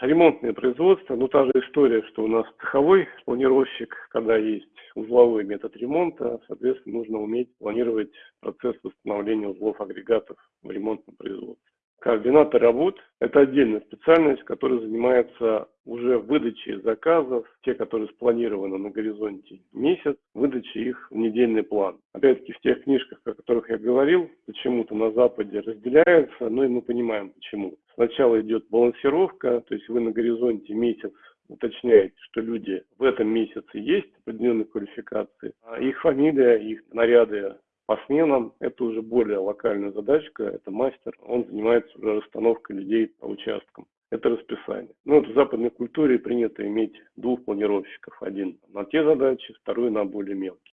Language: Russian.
Ремонтное производство, ну та же история, что у нас цеховой планировщик, когда есть узловой метод ремонта, соответственно, нужно уметь планировать процесс восстановления узлов агрегатов в ремонтном. Координатор работ – это отдельная специальность, которая занимается уже выдачей заказов, те, которые спланированы на горизонте месяц, выдачей их в недельный план. Опять-таки в тех книжках, о которых я говорил, почему-то на Западе разделяются, но и мы понимаем почему. Сначала идет балансировка, то есть вы на горизонте месяц уточняете, что люди в этом месяце есть определенной квалификации, а их фамилия, их наряды по сменам это уже более локальная задачка, это мастер, он занимается уже расстановкой людей по участкам. Это расписание. Ну, вот в западной культуре принято иметь двух планировщиков. Один на те задачи, второй на более мелкие.